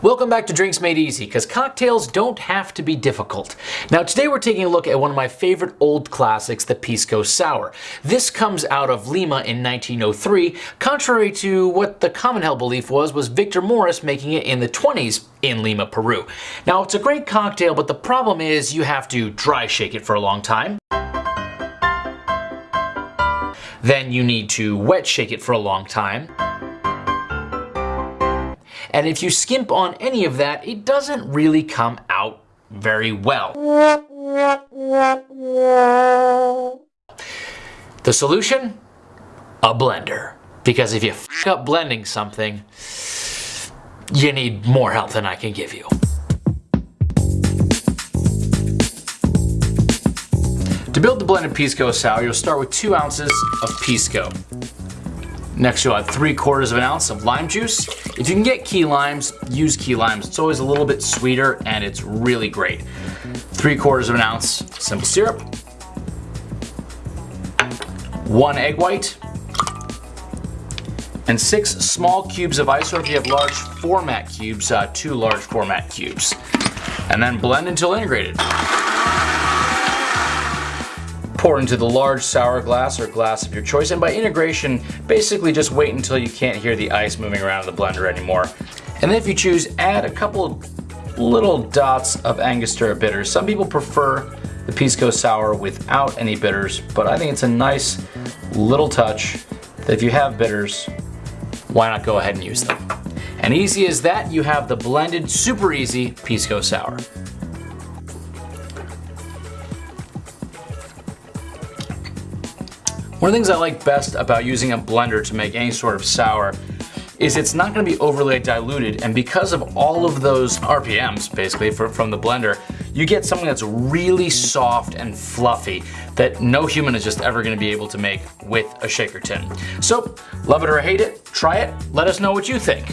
Welcome back to Drinks Made Easy, because cocktails don't have to be difficult. Now today we're taking a look at one of my favorite old classics, the Pisco Sour. This comes out of Lima in 1903, contrary to what the common held belief was, was Victor Morris making it in the 20s in Lima, Peru. Now it's a great cocktail, but the problem is you have to dry shake it for a long time. Then you need to wet shake it for a long time. And if you skimp on any of that, it doesn't really come out very well. The solution? A blender. Because if you f up blending something, you need more help than I can give you. To build the blended Pisco Sour, you'll start with two ounces of Pisco. Next you'll add three quarters of an ounce of lime juice. If you can get key limes, use key limes. It's always a little bit sweeter and it's really great. Three quarters of an ounce simple syrup. One egg white. And six small cubes of ice, or if you have large format cubes, uh, two large format cubes. And then blend until integrated. Pour into the large sour glass or glass of your choice and by integration basically just wait until you can't hear the ice moving around in the blender anymore. And then if you choose add a couple little dots of Angostura bitters. Some people prefer the Pisco Sour without any bitters but I think it's a nice little touch that if you have bitters why not go ahead and use them. And easy as that you have the blended super easy Pisco Sour. One of the things I like best about using a blender to make any sort of sour is it's not going to be overly diluted and because of all of those RPMs basically for, from the blender you get something that's really soft and fluffy that no human is just ever going to be able to make with a shaker tin. So love it or hate it, try it, let us know what you think.